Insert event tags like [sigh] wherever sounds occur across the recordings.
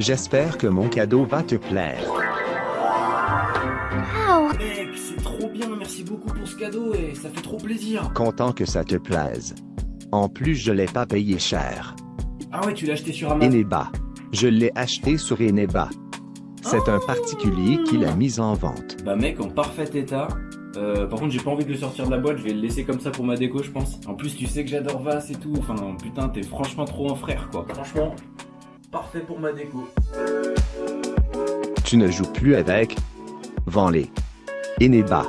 J'espère que mon cadeau va te plaire. Mec, c'est trop bien, merci beaucoup pour ce cadeau et ça fait trop plaisir. Content que ça te plaise. En plus, je l'ai pas payé cher. Ah ouais, tu l'as acheté sur Amazon Eneba. Je l'ai acheté sur Eneba. C'est un particulier qui l'a mis en vente. Bah mec, en parfait état. Euh, par contre, j'ai pas envie de le sortir de la boîte, je vais le laisser comme ça pour ma déco, je pense. En plus, tu sais que j'adore Vas et tout. Enfin, putain, t'es franchement trop un frère, quoi. Franchement, parfait pour ma déco. Tu ne joues plus avec? Vends-les. Eneba.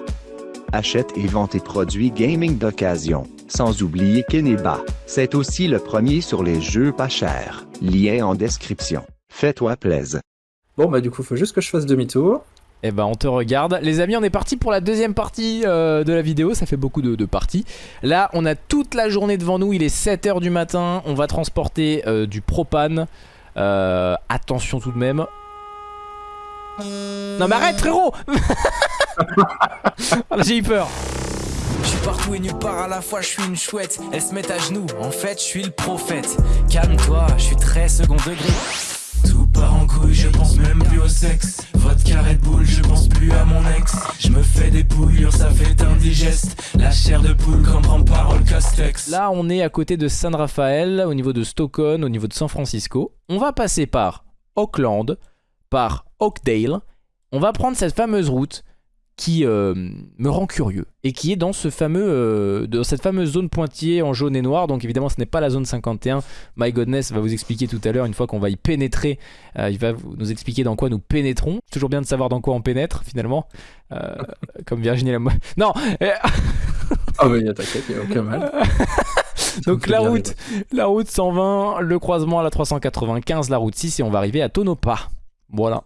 Achète et vend tes produits gaming d'occasion. Sans oublier qu'Eneba, c'est aussi le premier sur les jeux pas chers. Lien en description. Fais-toi plaisir. Bon, bah, du coup, faut juste que je fasse demi-tour. Eh ben on te regarde. Les amis, on est parti pour la deuxième partie euh, de la vidéo. Ça fait beaucoup de, de parties. Là, on a toute la journée devant nous. Il est 7h du matin. On va transporter euh, du propane. Euh, attention tout de même. Non mais arrête frérot [laughs] Ah, J'ai eu peur. Je suis partout et nulle part à la fois, je suis une chouette. Elles se mettent à genoux, en fait, je suis le prophète. Calme-toi, je suis très second degré. Tout part en couille, je pense même plus au sexe. Là, on est à côté de San Rafael, au niveau de Stockton, au niveau de San Francisco. On va passer par Auckland, par Oakdale. On va prendre cette fameuse route qui euh, me rend curieux et qui est dans ce fameux euh, dans cette fameuse zone pointillée en jaune et noir. Donc évidemment ce n'est pas la zone 51 My Godness va vous expliquer tout à l'heure une fois qu'on va y pénétrer euh, il va nous expliquer dans quoi nous pénétrons. C'est toujours bien de savoir dans quoi on pénètre finalement. [laughs] Comme Virginie Lamoille [laughs] non [laughs] Ah, bah, y'a t'inquiète, y'a aucun mal. donc la route la route 120 le croisement à la 395 la route 6 et on va arriver à Tonopah. Voilà.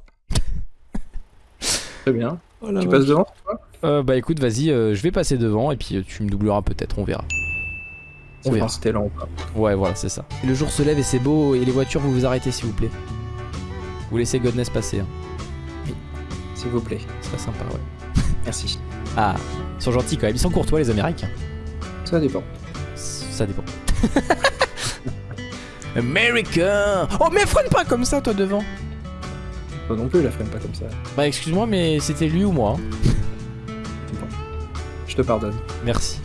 Très bien. Tu passes devant Euh, bah écoute vas-y euh, je vais passer devant et puis euh, tu me doubleras peut-être on verra On verra. t'es lent ou pas. Ouais, voilà, c'est ça. Le jour se lève et c'est beau, et les voitures, vous vous arrêtez s'il vous plaît. Vous laissez Godness passer, hein. S'il vous plaît. ce serait sympa, ouais. Merci. [laughs] Ah, ils sont gentils quand même, ils sont courtois les Américains. Ça dépend. Ça dépend. [laughs] America Oh, mais freine pas comme ça, toi, devant Toi non plus, la freine pas comme ça. Bah, excuse-moi, mais c'était lui ou moi hein. Je te pardonne. Merci.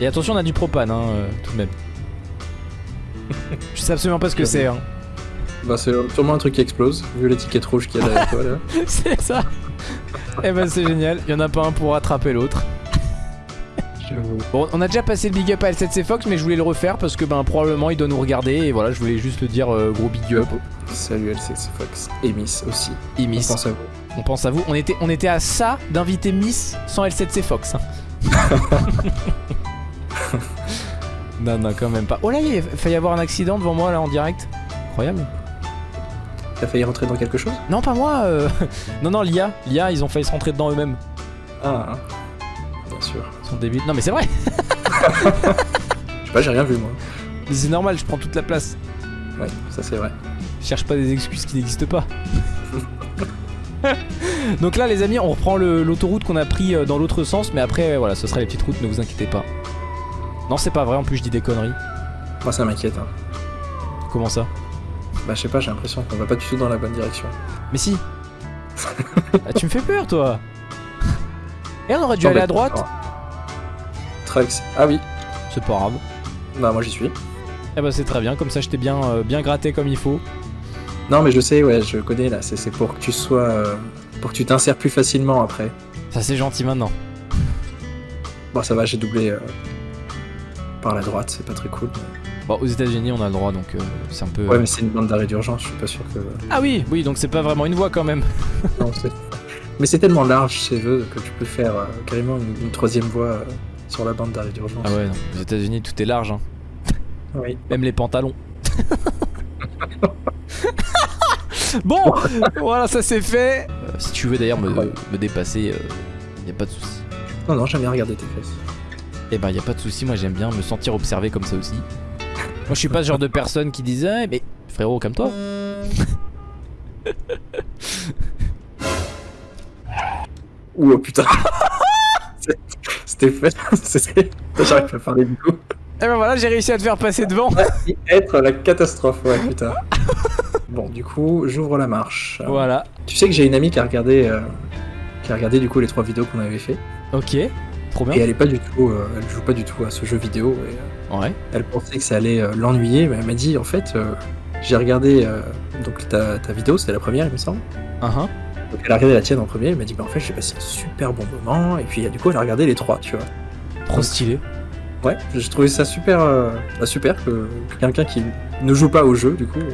Et attention, on a du propane, hein, euh, tout de même. Je sais absolument pas ce que c'est, hein. Bah, c'est sûrement un truc qui explose, vu l'étiquette rouge qu'il y a derrière toi là. [laughs] c'est ça Eh ben, c'est génial, il y en a pas un pour rattraper l'autre. Bon, on a déjà passé le big up à L7C Fox, mais je voulais le refaire parce que ben probablement il doit nous regarder et voilà, je voulais juste le dire euh, gros big up. Salut LCC Fox. Et Miss aussi. Et On pense à vous. on pense à vous. On était, on était à ça d'inviter Miss sans L7C Fox. hein. [laughs] non, non, quand même pas. Oh là, il a failli y avoir un accident devant moi là en direct. Incroyable. T'as failli rentrer dans quelque chose? Non, pas moi. euh, [laughs] non, non, l'IA, l'IA, ils ont failli se rentrer dedans eux-mêmes. Ah, hein. Bien sûr. Ils sont débiles. Non, mais c'est vrai. [laughs] Je sais pas, j'ai rien vu moi. Mais c'est normal, je prends toute la place. Ouais, ça c'est vrai. Je cherche pas des excuses qui n'existent pas. [laughs] Donc là les amis on reprend l'autoroute qu'on a pris euh, dans l'autre sens mais après voilà ce sera les petites routes ne vous inquiétez pas. Non c'est pas vrai en plus je dis des conneries. Moi ça m'inquiète. Hein. Comment ça? Bah, je sais pas, j'ai l'impression qu'on va pas du tout dans la bonne direction. Mais si [laughs] Ah, Tu me fais peur toi Et on aurait dû aller à droite attends. Trucks. Ah oui. C'est pas grave. Bah, moi j'y suis. Eh bah c'est très bien comme ça je t'ai bien, euh, bien gratté comme il faut. Non, mais je sais, ouais, je connais là. C'est c'est pour que tu sois. euh, pour que tu t'insères plus facilement après. Ça c'est gentil maintenant. Bon, ça va, j'ai doublé euh, par la droite, c'est pas très cool. Bon aux états unis on a le droit donc euh, c'est un peu... Ouais, mais c'est une bande d'arrêt d'urgence, je suis pas sûr que. Ah oui oui donc c'est pas vraiment une voie quand même. Non, c'est- mais c'est tellement large chez eux que tu peux faire euh, carrément une, une troisième voie euh, sur la bande d'arrêt d'urgence. Ah ouais non aux états unis tout est large hein. Oui. [laughs] Même les pantalons. [laughs] bon, voilà, ça c'est fait. Euh, si tu veux d'ailleurs me, dépasser, il y a pas de souci. Non, non, j'aime bien regarder tes fesses. Eh ben, y a pas de souci. Moi, j'aime bien me sentir observé comme ça aussi. Moi, je suis pas ce genre de personne qui disait, Ah, mais frérot, comme toi. [laughs] Ouh, oh, putain. [laughs] C'était fait. [laughs] J'arrive pas à parler du coup. Eh ben voilà, j'ai réussi à te faire passer devant. [laughs] Être la catastrophe, ouais, putain. Bon, du coup, j'ouvre la marche. Voilà. Tu sais que j'ai une amie qui a regardé, euh, qui a regardé du coup les trois vidéos qu'on avait fait, Ok. Trop et bien. elle est pas du tout, euh, elle joue pas du tout à ce jeu vidéo. Et, euh, Ouais. elle pensait que ça allait l'ennuyer, mais elle m'a dit en fait, j'ai regardé donc ta, ta vidéo, c'était la première, il me semble. Uhum. Donc elle a regardé la tienne en premier, elle m'a dit bah en fait j'ai passé un super bon moment, et puis du coup elle a regardé les trois, tu vois. Trop stylé. Ouais, j'ai trouvé ça super, euh, bah, super que, que quelqu'un qui ne joue pas au jeu, du coup, euh,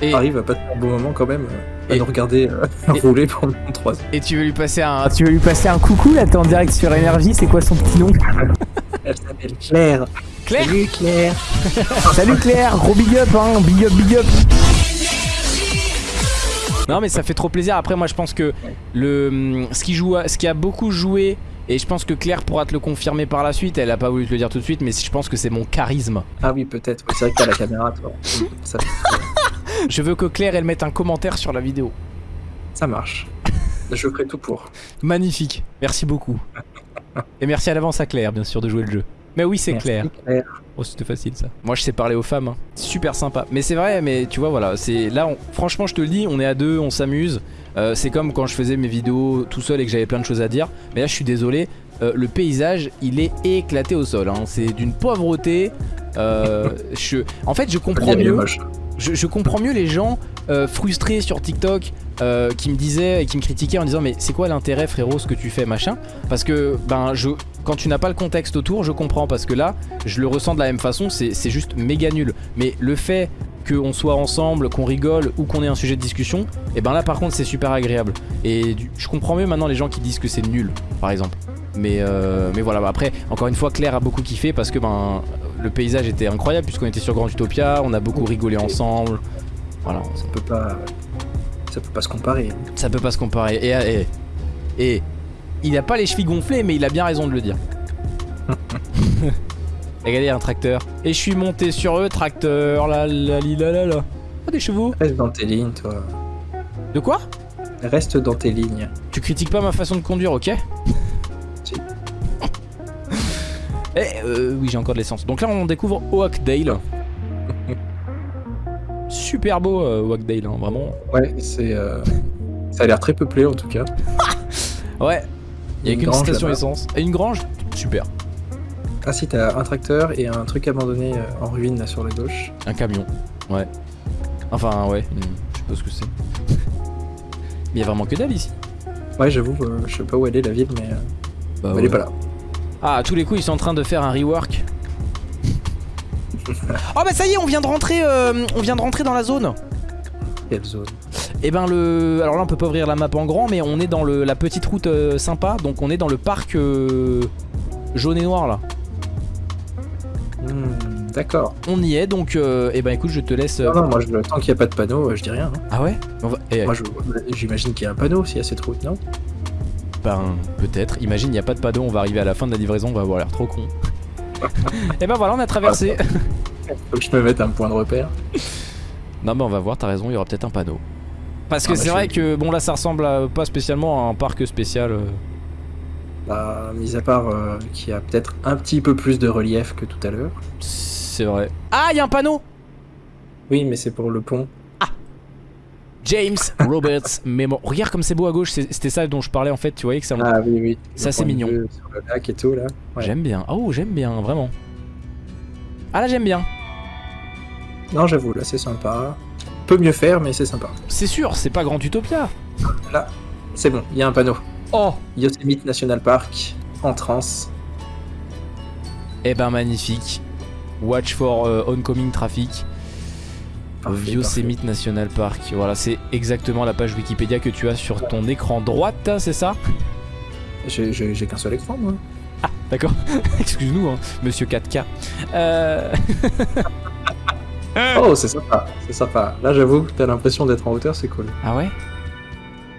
Et, arrive à passer un bon moment quand même, euh, à Et- nous regarder euh, [laughs] et- rouler pendant 3 heures. et tu veux lui passer un. Tu veux lui passer un coucou là, t'es en direct sur Énergie, c'est quoi son petit nom? Elle s'appelle Claire. Claire? Salut Claire. [laughs] Salut Claire, gros big up hein, big up, big up Non mais ça fait trop plaisir. Après moi je pense que le ce qui joue, à- ce qui a beaucoup joué et je pense que Claire pourra te le confirmer par la suite. Elle a pas voulu te le dire tout de suite, mais je pense que c'est mon charisme. Ah oui, peut-être. Oui, c'est vrai que t'as la caméra, toi. Ça, Je veux que Claire elle mette un commentaire sur la vidéo. ça marche. Je ferai tout pour. Magnifique. Merci beaucoup. Et merci à l'avance à Claire bien sûr de jouer le jeu. Mais oui c'est. Claire. Oh c'était facile ça. Moi je sais parler aux femmes. hein. Super sympa. Mais c'est vrai. Mais tu vois voilà. C'est là. on- Franchement je te le dis. On est à deux. On s'amuse. Euh, c'est comme quand je faisais mes vidéos tout seul et que j'avais plein de choses à dire. Mais là je suis désolé. euh, le paysage il est éclaté au sol. hein. C'est d'une pauvreté. Euh, [laughs] je... En fait je comprends mieux. Je, je comprends mieux les gens euh, frustrés sur TikTok euh, qui me disaient et qui me critiquaient en disant mais c'est quoi l'intérêt frérot ce que tu fais machin? Parce que ben je quand tu n'as pas le contexte autour je comprends parce que là je le ressens de la même façon c'est juste méga nul mais le fait qu'on soit ensemble qu'on rigole ou qu'on ait un sujet de discussion et ben là par contre c'est super agréable et du- je comprends mieux maintenant les gens qui disent que c'est nul par exemple mais, euh, mais voilà bah après encore une fois Claire a beaucoup kiffé parce que ben le paysage était incroyable puisqu'on était sur Grand Utopia on a beaucoup rigolé ensemble voilà Ça peut pas. Ça peut pas se comparer. ça peut pas se comparer. Et, et, et il a pas les chevilles gonflées, mais il a bien raison de le dire. [laughs] Regardez, il y a un tracteur. Et je suis monté sur eux, tracteur, la la li, la la la. Ah, des chevaux. Reste dans tes lignes, toi. De quoi? Reste dans tes lignes. Tu critiques pas ma façon de conduire, ok? [laughs] Si. Eh, euh, oui, j'ai encore de l'essence. Donc là, on découvre Oakdale. [laughs] Super beau, euh, Oakdale, hein, vraiment. Ouais, c'est. euh, Ça a l'air très peuplé en tout cas. Ouais, il y a Une qu'une station essence. Et une grange Super. Ah si, t'as un tracteur et un truc abandonné euh, en ruine là sur la gauche. Un camion, ouais. Enfin, ouais, hmm, je sais pas ce que c'est. Mais il y a vraiment que dalle ici. Ouais, j'avoue, euh, je sais pas où elle est la ville, mais, euh, Bah, mais elle est pas là. Ah, à tous les coups, ils sont en train de faire un rework. [laughs] oh bah ça y est, on vient de rentrer, euh, on vient de rentrer dans la zone. Quelle zone? Et ben le, alors là on peut pas ouvrir la map en grand, mais on est dans le, la petite route euh, sympa, donc on est dans le parc euh, jaune et noir là. Hmm, D'accord. On y est, donc euh, eh ben écoute, je te laisse. euh, Non, non, moi, je, tant qu'il n'y a pas de panneau, je dis rien. hein. Ah ouais? On va- eh, Moi, je- j'imagine qu'il y a un panneau s'il y a cette route, non? Ben, peut-être. Imagine, il n'y a pas de panneau, on va arriver à la fin de la livraison, on va avoir l'air trop con. [laughs] Et ben voilà, on a traversé. Faut que je me mette un point de repère. [laughs] non, mais on va voir, t'as raison, il y aura peut-être un panneau. Parce que Ah, bah, c'est vrai que, bon, là, ça ressemble à- pas spécialement à un parc spécial. euh. Bah, mis à part euh, qu'il y a peut-être un petit peu plus de relief que tout à l'heure. C'est vrai. Ah, il y a un panneau Oui, mais c'est pour le pont. James Roberts [laughs] Memo. Regarde comme c'est beau à gauche, c'était ça dont je parlais en fait, tu voyais que ça. Ah oui, oui. Ça, c'est mignon. vue Sur le lac et tout, là. ouais. J'aime bien. Oh, j'aime bien, vraiment. Ah là, j'aime bien. Non, j'avoue, là, c'est sympa. Peut mieux faire, mais c'est sympa. C'est sûr, c'est pas Grand Utopia. Là, c'est bon, il y a un panneau. Oh Yosemite National Park, entrance. Eh ben, magnifique. Watch for euh, oncoming traffic. Parfait, Yosemite National Park. Voilà, c'est exactement la page Wikipédia que tu as sur ton écran droite, c'est ça? J'ai- qu'un seul écran, moi. D'accord. [laughs] Excuse-nous, hein, monsieur 4K. Euh... [laughs] Oh, c'est sympa, c'est sympa. Là, j'avoue, t'as l'impression d'être en hauteur, c'est cool. Ah ouais?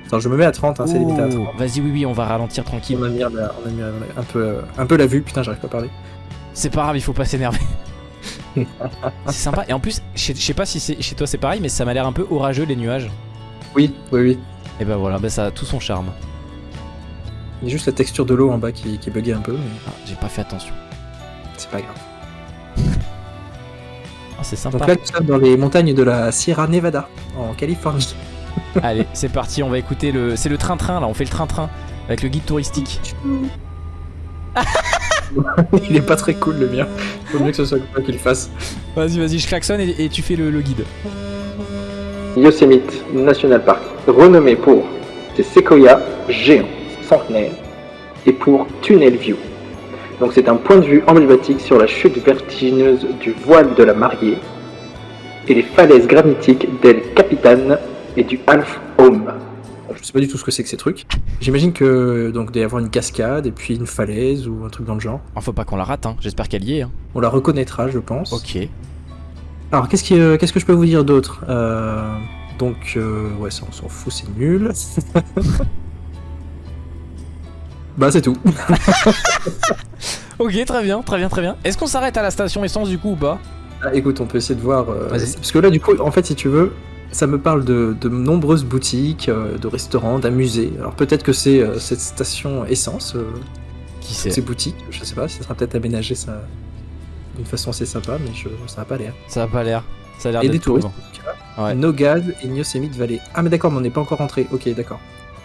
Attends, je me mets à 30, hein, c'est limité à 30. Oh, Vas-y, oui, oui, on va ralentir tranquille. On a mis, la- on a mis un, peu, euh, un peu la vue, putain, j'arrive pas à parler. C'est pas grave, il faut pas s'énerver. [laughs] c'est sympa. Et en plus, je sais- pas si chez toi c'est pareil, mais ça m'a l'air un peu orageux les nuages. Oui, oui, oui. Et ben voilà, ben ça a tout son charme. Il y a juste la texture de l'eau en bas qui, qui est buguée un peu, mais Ah, J'ai pas fait attention. c'est pas grave. Ah, c'est sympa. Donc là, nous sommes dans les montagnes de la Sierra Nevada, en Californie. [laughs] Allez, c'est parti, on va écouter le. C'est le train-train là, on fait le train-train avec le guide touristique. [laughs] Il est pas très cool le mien. Faut mieux que ce soit moi qui le fasse. Vas-y, vas-y, je klaxonne et, et tu fais le, le guide. Yosemite National Park, renommé pour ses séquoias géants, centenaires, et pour Tunnel View. Donc c'est un point de vue emblématique sur la chute vertigineuse du voile de la Mariée et les falaises granitiques d'El Capitan et du Half Home. Je sais pas du tout ce que c'est que ces trucs. J'imagine que donc doit y avoir une cascade et puis une falaise ou un truc dans le genre. Ah, faut pas qu'on la rate, hein. j'espère qu'elle y est. Hein. On la reconnaîtra, je pense. Ok. Alors, qu'est-ce qui, euh, qu'est-ce que je peux vous dire d'autre? Euh, Donc, euh, ouais, ça, on s'en fout, c'est nul. [laughs] bah, c'est tout. [laughs] Ok, très bien, très bien, très bien. Est-ce qu'on s'arrête à la station essence du coup ou pas? Ah, écoute, on peut essayer de voir. euh, parce que là, du coup, en fait, si tu veux, ça me parle de, de nombreuses boutiques, euh, de restaurants, d'un musée. Alors, peut-être que c'est euh, cette station essence, Qui ces c'est boutiques. Je sais pas, ça sera peut-être aménagé ça d'une façon assez sympa, mais je, ça n'a pas l'air. Ça a pas l'air. Ça a l'air Et des d'être touristes. Ouais. No Gaz et Yosemite Valley. Ah, mais d'accord, mais on n'est pas encore rentré. Ok, d'accord.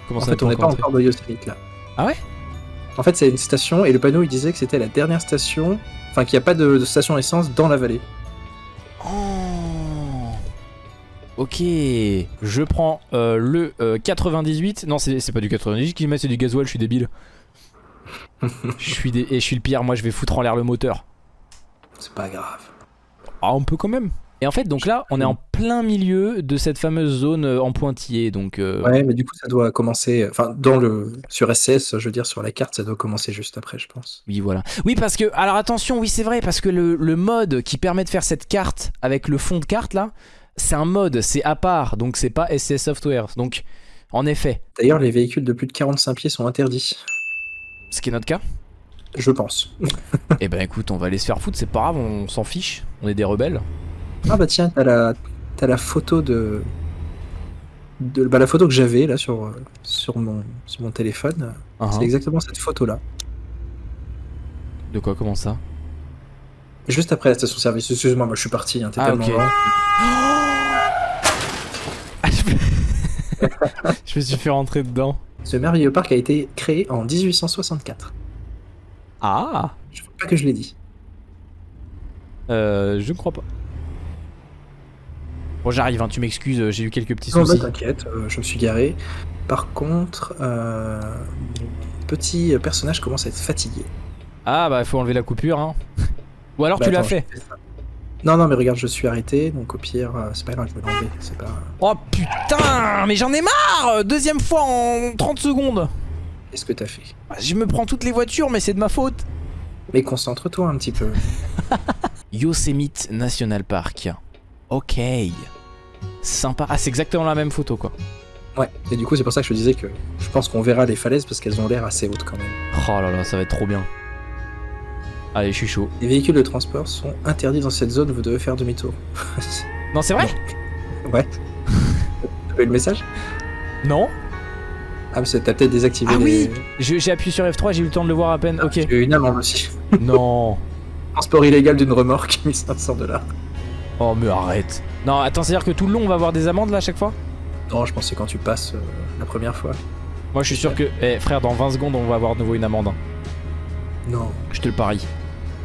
Comment En ça fait, on n'est pas rentré encore dans Yosemite là. Ah ouais? En fait, c'est une station et le panneau il disait que c'était la dernière station, enfin qu'il n'y a pas de, de station essence dans la vallée. Oh. Ok, je prends euh, le euh, 98. Non, c'est c'est pas du 98 qui met, c'est du gasoil, je suis débile. [laughs] je suis dé- Et je suis le pire, moi je vais foutre en l'air le moteur. C'est pas grave. Ah, on peut quand même. Et en fait, donc là, on est en plein milieu de cette fameuse zone euh, en pointillé. Donc, euh, Ouais, mais du coup, ça doit commencer. Enfin, dans le sur SS, je veux dire sur la carte, ça doit commencer juste après, je pense. oui, voilà. Oui, parce que, alors attention, oui, c'est vrai, parce que le, le mode qui permet de faire cette carte avec le fond de carte là, c'est un mode, c'est à part, donc c'est pas SCS Software. Donc, en effet, D'ailleurs, les véhicules de plus de 45 pieds sont interdits, ce qui est notre cas. je pense. Eh ben écoute, on va aller se faire foutre, c'est pas grave, on s'en fiche, on est des rebelles. Ah bah tiens, t'as la t'as la photo de, de bah, la photo que j'avais là sur euh, sur mon sur mon téléphone. Ah, C'est exactement cette photo là. De quoi, comment ça? Juste après la station service. Excuse-moi, moi je suis parti. Hein, t'es Ah, tellement ok. lent. [laughs] Je me suis fait rentrer dedans. Ce merveilleux parc a été créé en 1864. Ah Je crois pas que je l'ai dit. euh, Je ne crois pas. Bon, j'arrive, hein, tu m'excuses, j'ai eu quelques petits Non, bah, soucis. t'inquiète, euh, je me suis garé. Par contre, euh, mon petit personnage commence à être fatigué. Ah bah, il faut enlever la coupure, hein. Ou alors Bah, tu l'as fait. Non, non, mais regarde, je suis arrêté, donc au pire, euh, c'est pas grave, je vais l'enlever. C'est pas. Oh putain, mais j'en ai marre Deuxième fois en 30 secondes Qu'est-ce que t'as fait? Je me prends toutes les voitures, mais c'est de ma faute. Mais concentre-toi un petit peu. [laughs] Yosemite National Park. Ok. Sympa. Ah, c'est exactement la même photo, quoi. Ouais, et du coup, c'est pour ça que je te disais que je pense qu'on verra les falaises parce qu'elles ont l'air assez hautes quand même. Oh là là, ça va être trop bien. Allez, je suis chaud. Les véhicules de transport sont interdits dans cette zone, vous devez faire demi-tour. [laughs] Non, c'est vrai ouais. T'as pas eu le message? Non Ah, mais t'as peut-être désactivé Ah les. oui J'ai appuyé sur F3, j'ai eu le temps de le voir à peine. Ok. J'ai eu une amende aussi. Non. [laughs] Transport illégal d'une remorque, [laughs] 1500 dollars. Oh, mais arrête. Non, attends, c'est-à-dire que tout le long, on va avoir des amendes là à chaque fois? Non, je c'est quand tu passes euh, la première fois. Moi, je suis sûr que. Eh, frère, dans 20 secondes, on va avoir de nouveau une amende. hein. Non. Je te le parie.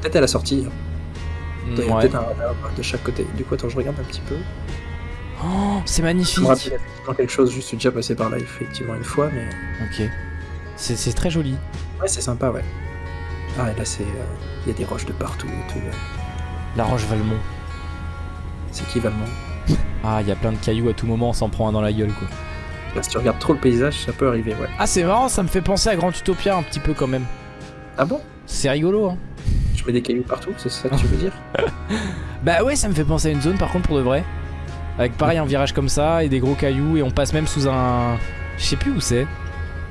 Peut-être à la sortie. hein. Ouais. peut-être un radar de chaque côté. Du coup, attends, je regarde un petit peu. Oh, c'est Je me magnifique. rappelle effectivement quelque chose, je suis déjà passé par là effectivement une fois, mais Ok. C'est c'est très joli. ouais, c'est sympa, ouais. Ah, et là, c'est. euh, Il y a des roches de partout et tout. La Roche Valmont. C'est qui Valmont Ah, il y a plein de cailloux à tout moment, on s'en prend un dans la gueule, quoi. Là, Si tu regardes trop le paysage, ça peut arriver, ouais. Ah, c'est marrant, ça me fait penser à Grand Utopia un petit peu quand même. Ah bon? C'est rigolo, hein. Je mets des cailloux partout, c'est ça que tu veux dire? [laughs] Bah ouais, ça me fait penser à une zone par contre pour de vrai. Avec pareil un virage comme ça et des gros cailloux et on passe même sous un. Je sais plus où c'est.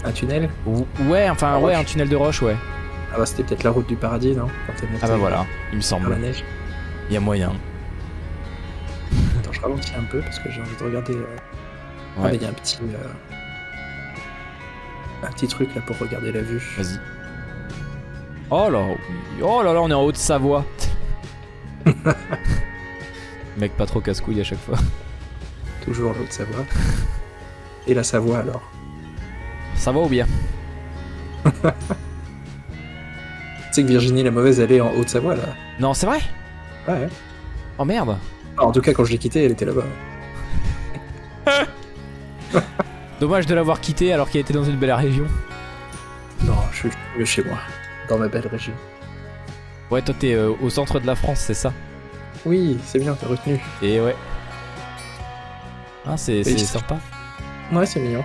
Un tunnel? Ou- Ouais, enfin Un ouais, un tunnel de roche, ouais. Ah bah, c'était peut-être la route du paradis, non? Quand t'es monté Ah bah voilà, il me la semble. neige. Il y a moyen. Ralentis un peu parce que j'ai envie de regarder. euh, Ah, il y a un petit. euh, Un petit truc là pour regarder la vue. Vas-y. Oh là, oh là là, on est en Haute-Savoie. [laughs] Mec pas trop casse-couille à chaque fois. Toujours l'autre Savoie. Et la Savoie alors? Ça va ou bien? [laughs] Tu sais que Virginie la mauvaise, elle est en Haute-Savoie là Non, c'est vrai? Ouais. Oh merde En tout cas, quand je l'ai quittée, elle était là-bas. [laughs] Dommage de l'avoir quitté alors qu'il était dans une belle région. Non, je suis mieux chez moi, dans ma belle région. Ouais, toi t'es euh, au centre de la France, c'est ça? Oui, c'est bien, t'as retenu. Et ouais. Ah, c'est sympa. Ouais, c'est mignon.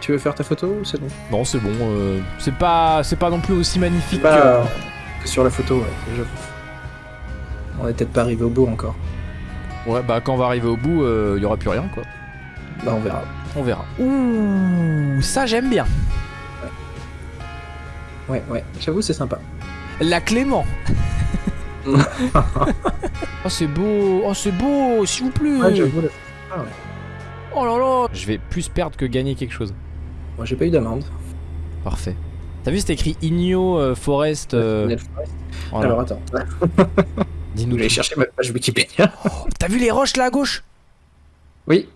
Tu veux faire ta photo ou c'est bon? Non, c'est bon. euh, c'est pas, c'est pas non plus aussi magnifique que. que sur la photo, ouais, j'avoue. On est peut-être pas arrivé au bout encore. Ouais, bah quand on va arriver au bout, il y aura plus rien quoi. Bah, on verra. On verra. Ouh, ça j'aime bien. Ouais, ouais, j'avoue, c'est sympa. La Clément. [laughs] oh c'est beau, oh c'est beau, s'il vous plaît. Ouais, j'avoue, là. oh là là. Je vais plus perdre que gagner quelque chose. Moi, j'ai pas eu d'amende. Parfait. T'as vu, c'est écrit Igno euh, Forest. euh, Forest. voilà. Alors, attends. [laughs] Dis-nous. Je vais chercher ma page Wikipédia. Oh, T'as vu les roches là à gauche? Oui,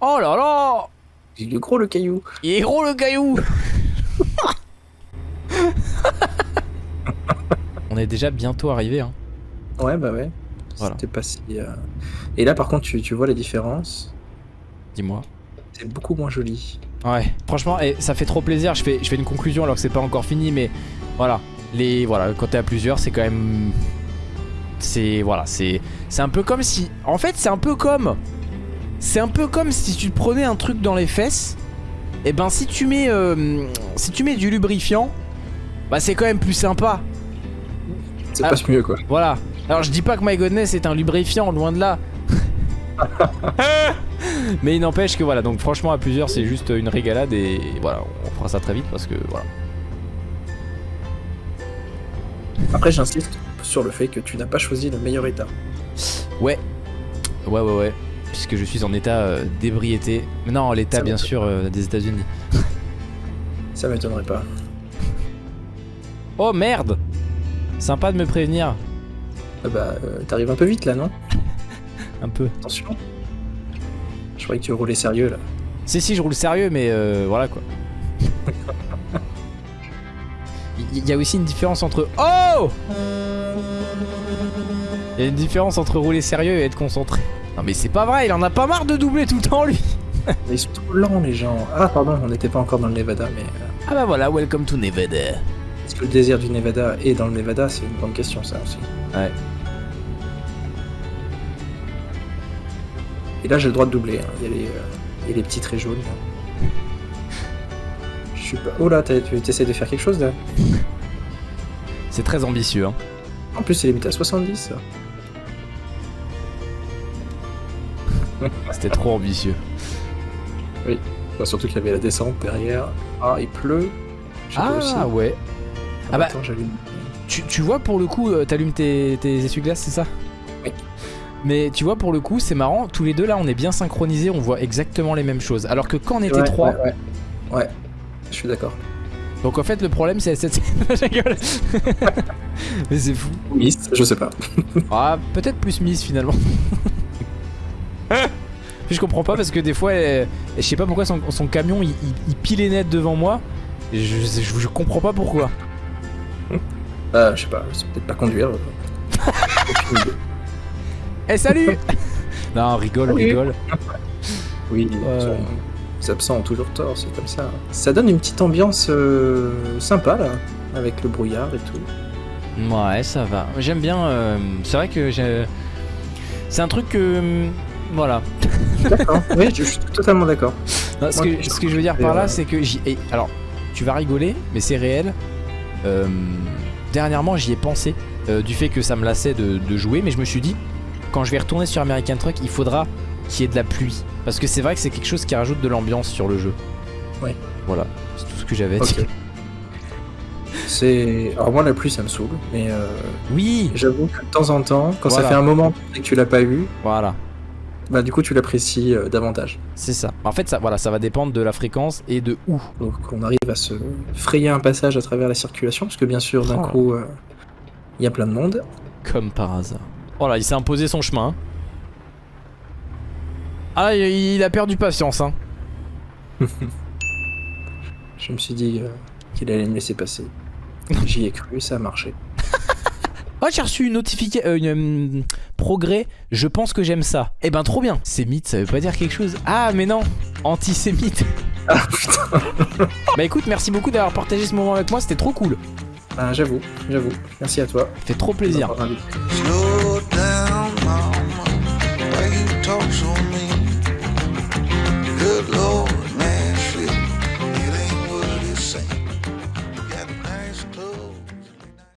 Oh là là il est gros le caillou. Il est gros le caillou On est déjà bientôt arrivé. Hein. Ouais, bah ouais. Voilà. C'était pas si. euh, Et là, par contre, tu, tu vois les différences? Dis-moi. C'est beaucoup moins joli. Ouais, franchement, et ça fait trop plaisir. Je fais, je fais une conclusion alors que c'est pas encore fini, mais voilà, les voilà, quand t'es à plusieurs, c'est quand même, c'est voilà, c'est, c'est un peu comme si, en fait, c'est un peu comme, c'est un peu comme si tu te prenais un truc dans les fesses. Et ben, si tu mets, euh, si tu mets du lubrifiant, bah c'est quand même plus sympa. Ça Ah. passe mieux, quoi. Voilà. Alors je dis pas que My Godness est un lubrifiant, loin de là. [laughs] Mais il n'empêche que voilà, donc franchement à plusieurs c'est juste une régalade et voilà, on fera ça très vite parce que voilà. Après, j'insiste sur le fait que tu n'as pas choisi le meilleur état. Ouais. Ouais ouais ouais. Puisque je suis en état euh, d'ébriété. Mais Non, l'état bien sûr euh, des États-Unis. [laughs] Ça m'étonnerait pas. Oh merde Sympa de me prévenir. Ah bah, euh, t'arrives un peu vite là, non? [laughs] Un peu. Attention. Je croyais que tu roulais sérieux là. Si si je roule sérieux mais euh, voilà quoi. [laughs] Il y a aussi une différence entre... Oh Il y a une différence entre rouler sérieux et être concentré. Non mais c'est pas vrai, il en a pas marre de doubler tout le temps lui Mais [laughs] ils sont trop lents les gens. Ah pardon, on n'était pas encore dans le Nevada, mais euh, Ah bah voilà, welcome to Nevada. est-ce que le désir du Nevada est dans le Nevada? C'est une bonne question ça aussi. Ouais. Et là j'ai le droit de doubler. hein. Il, y a les, euh, il y a les petits traits jaunes. là. Je suis pas. Oh là, tu essaies de faire quelque chose là? [laughs] C'est très ambitieux hein. En plus c'est limité à 70 ça. [laughs] C'était trop ambitieux. Enfin, surtout qu'il y avait la descente derrière. Ah, il pleut. Aussi. Ah ouais. Ah bah- Attends, j'allume. Tu, tu vois pour le coup, euh, t'allumes tes, tes essuie-glaces, c'est ça? Oui. Mais tu vois pour le coup, c'est marrant, tous les deux là on est bien synchronisés, on voit exactement les mêmes choses. Alors que quand on était Ouais, trois, Ouais, ouais. Ouais, je suis d'accord. donc en fait le problème c'est cette... [laughs] [laughs] Mais c'est fou. Miss, je sais pas. Ah, peut-être plus Miss finalement. [laughs] Puis je comprends pas parce que des fois, elle- je sais pas pourquoi son, son camion il, il, il pile les net devant moi. Je, je, je comprends pas pourquoi. Euh, je sais pas, c'est peut-être pas conduire. euh. Eh salut [laughs] Non, rigole, Salut. rigole. oui, Ouais. les absents ont toujours tort, c'est comme ça. Ça donne une petite ambiance euh, sympa là, avec le brouillard et tout. Ouais, ça va. J'aime bien. euh, c'est vrai que j'ai. C'est un truc que. Voilà. D'accord, [laughs] oui, je, je suis totalement d'accord. Ce, que, je- ce que je veux dire par euh, là, c'est que j'y. et Alors, tu vas rigoler, mais c'est réel. Euh, dernièrement, j'y ai pensé. euh, du fait que ça me lassait de, de jouer, mais je me suis dit, quand je vais retourner sur American Truck, il faudra qu'il y ait de la pluie. Parce que c'est vrai que c'est quelque chose qui rajoute de l'ambiance sur le jeu. Ouais. Voilà, c'est tout ce que j'avais à Ok. dire. C'est. Alors moi la pluie ça me saoule, mais euh, Oui, j'avoue que de temps en temps, quand Voilà. ça fait un moment que tu l'as pas eu, voilà. Bah du coup tu l'apprécies euh, davantage. C'est ça. En fait, ça, voilà, ça va dépendre de la fréquence et de où. Donc on arrive à se frayer un passage à travers la circulation, parce que bien sûr d'un Oh. coup euh, il y a plein de monde. Comme par hasard. Voilà, il s'est imposé son chemin. hein. Ah, il il a perdu patience, hein. [laughs] Je me suis dit euh, qu'il allait me laisser passer. J'y ai cru, ça a marché. Oh, j'ai reçu une notification, euh, une, euh, progrès, je pense que j'aime ça. Eh ben, trop bien. Sémite, ça veut pas dire quelque chose. Ah, mais non, antisémite. Ah putain [laughs] Bah écoute, merci beaucoup d'avoir partagé ce moment avec moi, c'était trop cool. Ah, J'avoue, j'avoue. Merci à toi. Ça fait trop plaisir.